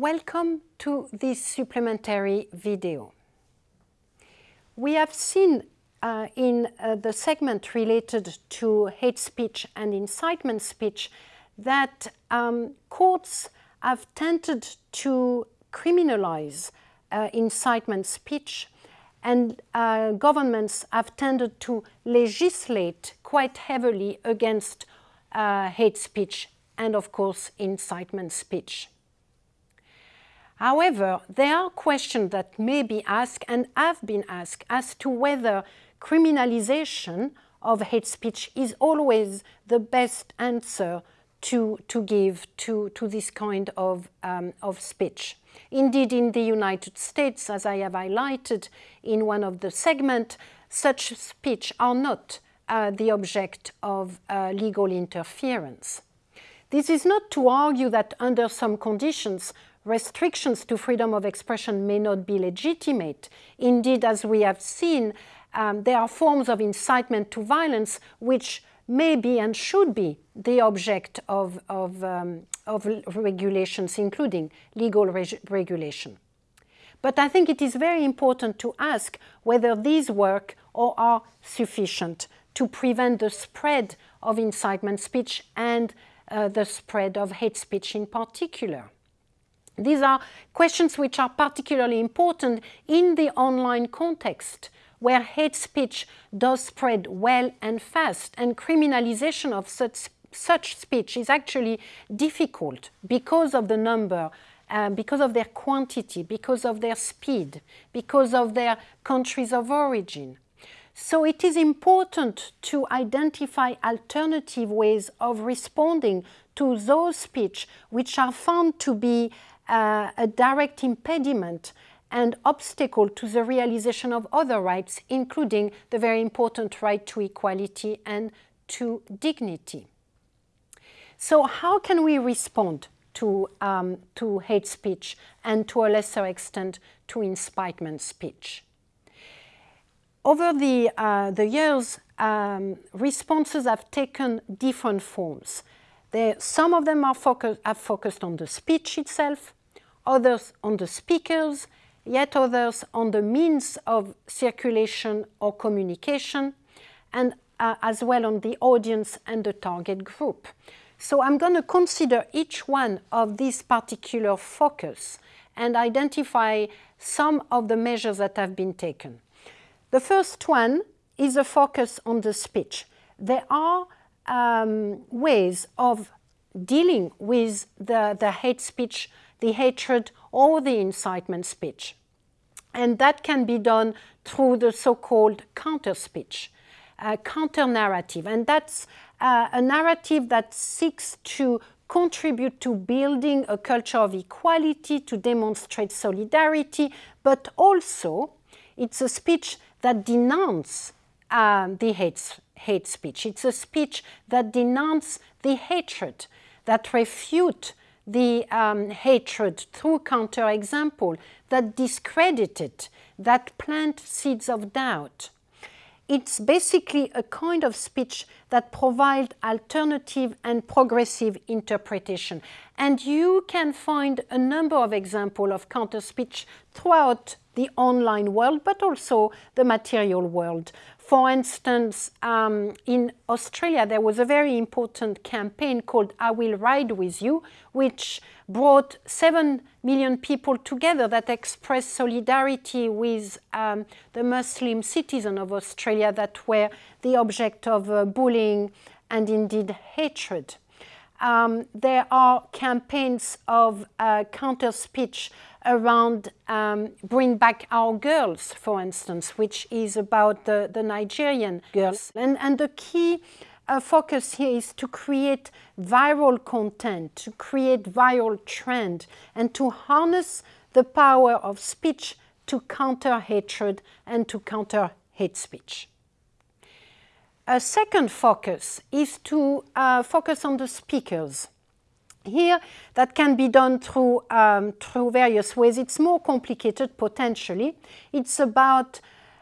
Welcome to this supplementary video. We have seen uh, in uh, the segment related to hate speech and incitement speech that um, courts have tended to criminalize uh, incitement speech and uh, governments have tended to legislate quite heavily against uh, hate speech and of course incitement speech. However, there are questions that may be asked and have been asked as to whether criminalization of hate speech is always the best answer to, to give to, to this kind of, um, of speech. Indeed, in the United States, as I have highlighted in one of the segments, such speech are not uh, the object of uh, legal interference. This is not to argue that under some conditions restrictions to freedom of expression may not be legitimate. Indeed, as we have seen, um, there are forms of incitement to violence which may be and should be the object of, of, um, of regulations, including legal reg regulation. But I think it is very important to ask whether these work or are sufficient to prevent the spread of incitement speech and uh, the spread of hate speech in particular. These are questions which are particularly important in the online context where hate speech does spread well and fast and criminalization of such, such speech is actually difficult because of the number uh, because of their quantity, because of their speed, because of their countries of origin. So it is important to identify alternative ways of responding to those speech which are found to be uh, a direct impediment and obstacle to the realization of other rights, including the very important right to equality and to dignity. So how can we respond to, um, to hate speech and to a lesser extent to incitement speech? Over the, uh, the years, um, responses have taken different forms. There, some of them are focus, focused on the speech itself, others on the speakers, yet others on the means of circulation or communication, and uh, as well on the audience and the target group. So I'm going to consider each one of these particular focus and identify some of the measures that have been taken. The first one is a focus on the speech. There are um, ways of dealing with the, the hate speech the hatred or the incitement speech. And that can be done through the so-called counter speech, uh, counter narrative. And that's uh, a narrative that seeks to contribute to building a culture of equality, to demonstrate solidarity, but also it's a speech that denounces uh, the hate, hate speech. It's a speech that denounces the hatred, that refute the um, hatred through counterexample that discredit it, that plant seeds of doubt. It's basically a kind of speech that provides alternative and progressive interpretation. And you can find a number of examples of counter speech throughout the online world, but also the material world. For instance, um, in Australia, there was a very important campaign called I Will Ride With You, which brought 7 million people together that expressed solidarity with um, the Muslim citizens of Australia that were the object of uh, bullying and indeed hatred. Um, there are campaigns of uh, counter speech around um, Bring Back Our Girls, for instance, which is about the, the Nigerian girls. And, and the key uh, focus here is to create viral content, to create viral trend, and to harness the power of speech to counter hatred and to counter hate speech. A second focus is to uh, focus on the speakers. Here, that can be done through, um, through various ways. It's more complicated, potentially. It's about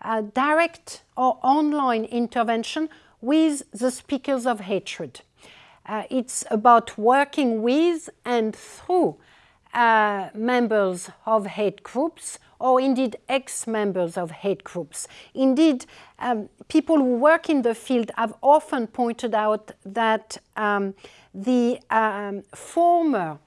uh, direct or online intervention with the speakers of hatred. Uh, it's about working with and through uh, members of hate groups or indeed ex-members of hate groups. Indeed, um, people who work in the field have often pointed out that um, the um, former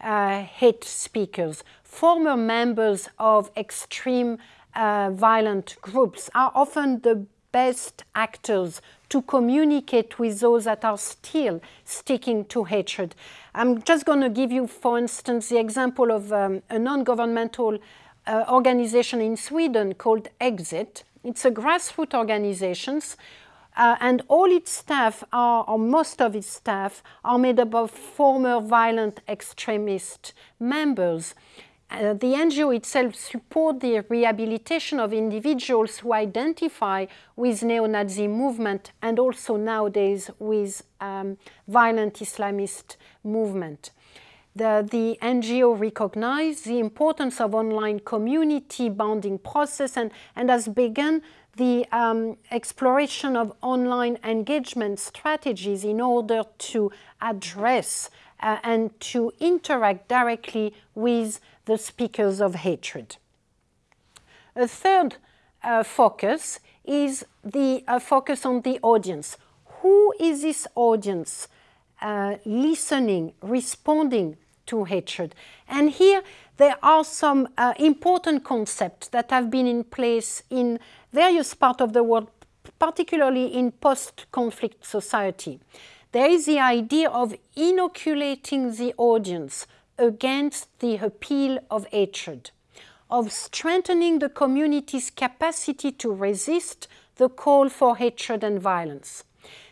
uh, hate speakers, former members of extreme uh, violent groups are often the best actors to communicate with those that are still sticking to hatred. I'm just going to give you, for instance, the example of um, a non-governmental uh, organization in Sweden called Exit. It's a grassroots organization uh, and all its staff are, or most of its staff, are made up of former violent extremist members. Uh, the NGO itself supports the rehabilitation of individuals who identify with neo-Nazi movement and also nowadays with um, violent Islamist movement. The, the, NGO recognized the importance of online community bonding process and, and has begun the um, exploration of online engagement strategies in order to address uh, and to interact directly with the speakers of hatred. A third uh, focus is the uh, focus on the audience. Who is this audience uh, listening, responding to hatred? And here there are some uh, important concepts that have been in place in various parts of the world, particularly in post-conflict society. There is the idea of inoculating the audience against the appeal of hatred, of strengthening the community's capacity to resist the call for hatred and violence.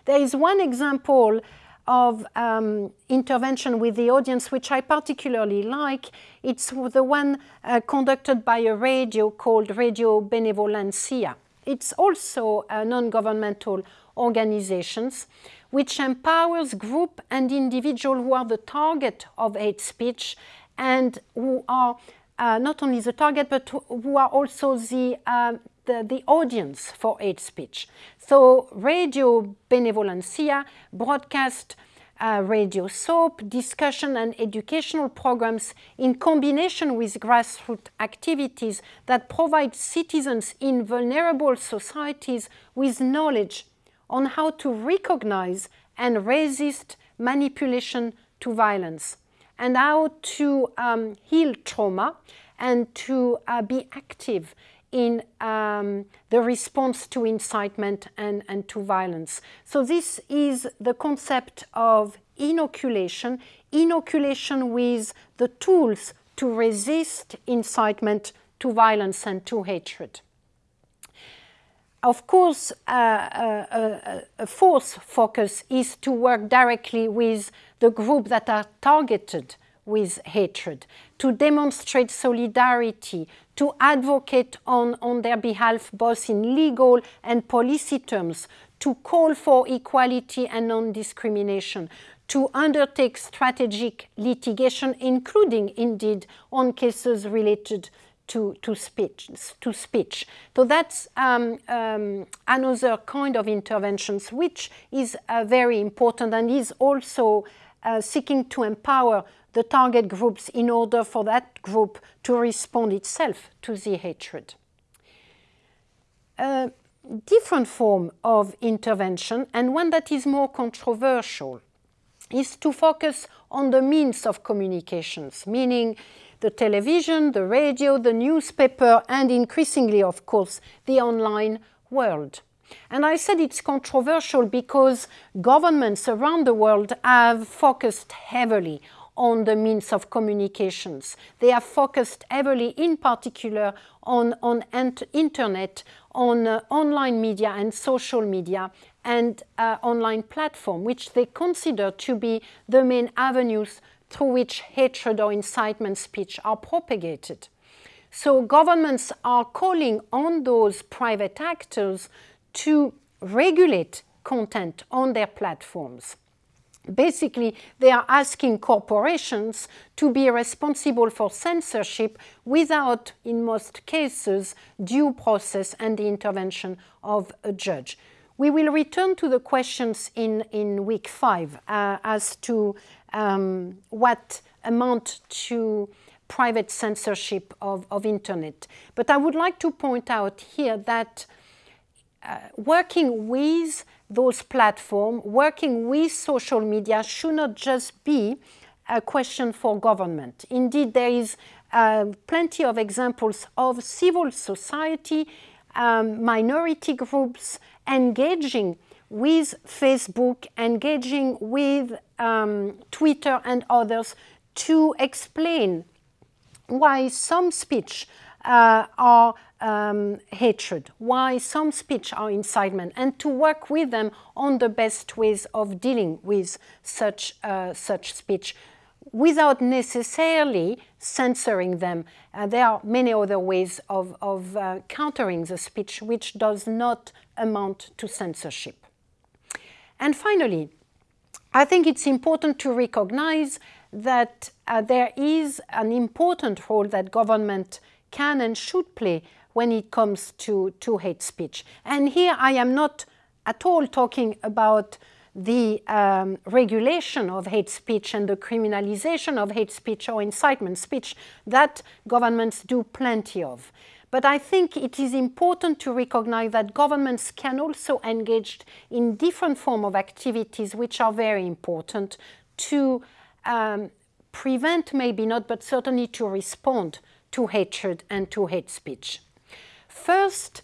There is one example of um, intervention with the audience which I particularly like. It's the one uh, conducted by a radio called Radio Benevolencija. It's also a non-governmental organizations which empowers group and individual who are the target of hate speech and who are uh, not only the target but who are also the, uh, the, the, audience for hate speech. So Radio Benevolencija broadcast uh, radio soap, discussion and educational programs in combination with grassroots activities that provide citizens in vulnerable societies with knowledge on how to recognize and resist manipulation to violence and how to um, heal trauma and to uh, be active in um, the response to incitement and, and to violence. So this is the concept of inoculation, inoculation with the tools to resist incitement to violence and to hatred. Of course, uh, uh, a fourth focus is to work directly with the group that are targeted with hatred, to demonstrate solidarity, to advocate on, on their behalf both in legal and policy terms, to call for equality and non-discrimination, to undertake strategic litigation, including indeed on cases related to, to, speech, to speech. So that's um, um, another kind of interventions which is uh, very important and is also uh, seeking to empower the target groups in order for that group to respond itself to the hatred. A different form of intervention and one that is more controversial is to focus on the means of communications, meaning the television, the radio, the newspaper, and increasingly, of course, the online world. And I said it's controversial because governments around the world have focused heavily on the means of communications. They are focused heavily, in particular, on, on internet, on uh, online media and social media, and uh, online platform, which they consider to be the main avenues through which hatred or incitement speech are propagated. So governments are calling on those private actors to regulate content on their platforms. Basically, they are asking corporations to be responsible for censorship without, in most cases, due process and the intervention of a judge. We will return to the questions in, in week five uh, as to um, what amount to private censorship of, of internet. But I would like to point out here that uh, working with those platforms, working with social media should not just be a question for government. Indeed, there is uh, plenty of examples of civil society, um, minority groups engaging with Facebook, engaging with um, Twitter and others to explain why some speech uh, are um, hatred, why some speech are incitement, and to work with them on the best ways of dealing with such, uh, such speech without necessarily censoring them. Uh, there are many other ways of, of uh, countering the speech which does not amount to censorship. And finally, I think it's important to recognize that uh, there is an important role that government can and should play when it comes to, to hate speech. And here I am not at all talking about the um, regulation of hate speech and the criminalization of hate speech or incitement speech that governments do plenty of. But I think it is important to recognize that governments can also engage in different forms of activities which are very important to um, prevent, maybe not, but certainly to respond to hatred and to hate speech. First,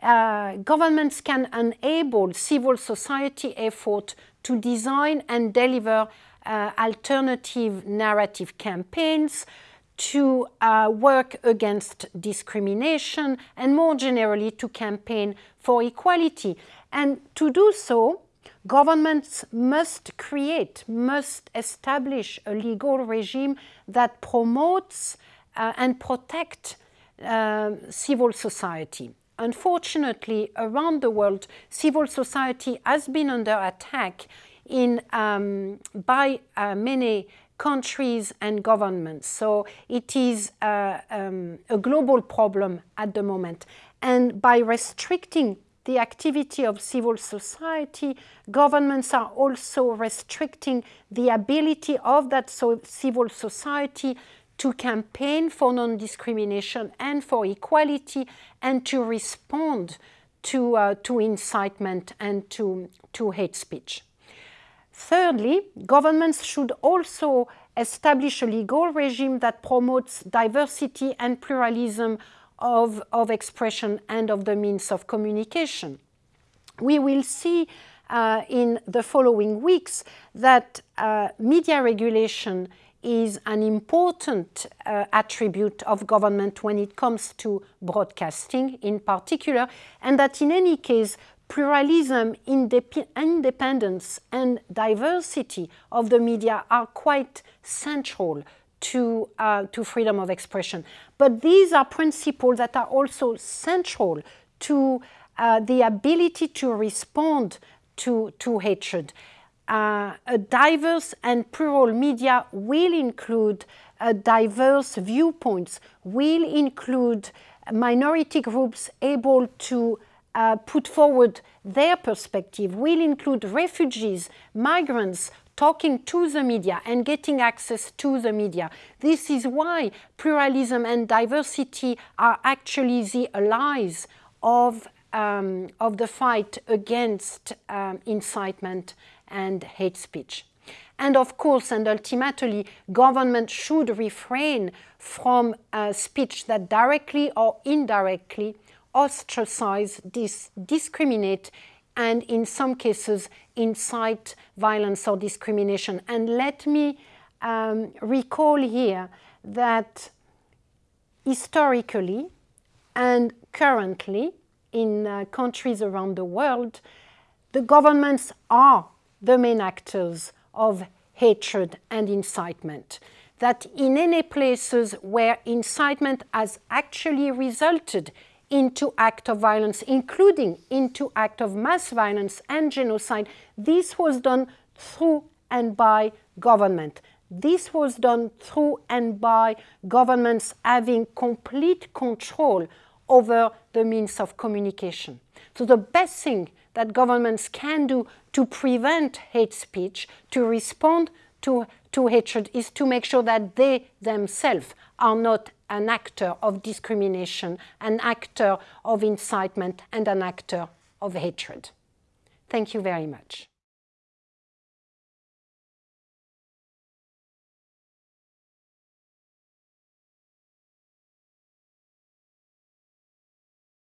uh, governments can enable civil society effort to design and deliver uh, alternative narrative campaigns to uh, work against discrimination and more generally to campaign for equality. And to do so, governments must create, must establish a legal regime that promotes uh, and protects uh, civil society. Unfortunately, around the world, civil society has been under attack in, um, by uh, many countries and governments. So it is uh, um, a global problem at the moment. And by restricting the activity of civil society, governments are also restricting the ability of that so civil society to campaign for non-discrimination and for equality and to respond to, uh, to incitement and to, to hate speech. Thirdly, governments should also establish a legal regime that promotes diversity and pluralism of, of expression and of the means of communication. We will see uh, in the following weeks that uh, media regulation is an important uh, attribute of government when it comes to broadcasting in particular, and that in any case, pluralism, indep independence, and diversity of the media are quite central to, uh, to freedom of expression. But these are principles that are also central to uh, the ability to respond to, to hatred uh, a diverse and plural media will include uh, diverse viewpoints, will include minority groups able to uh, put forward their perspective, will include refugees, migrants, talking to the media and getting access to the media. This is why pluralism and diversity are actually the allies of, um, of the fight against um, incitement and hate speech. And of course, and ultimately, government should refrain from speech that directly or indirectly ostracize, dis discriminate, and in some cases incite violence or discrimination. And let me um, recall here that historically and currently in uh, countries around the world, the governments are the main actors of hatred and incitement. That in any places where incitement has actually resulted into act of violence, including into act of mass violence and genocide, this was done through and by government. This was done through and by governments having complete control over the means of communication. So the best thing that governments can do to prevent hate speech, to respond to, to hatred is to make sure that they themselves are not an actor of discrimination, an actor of incitement, and an actor of hatred. Thank you very much.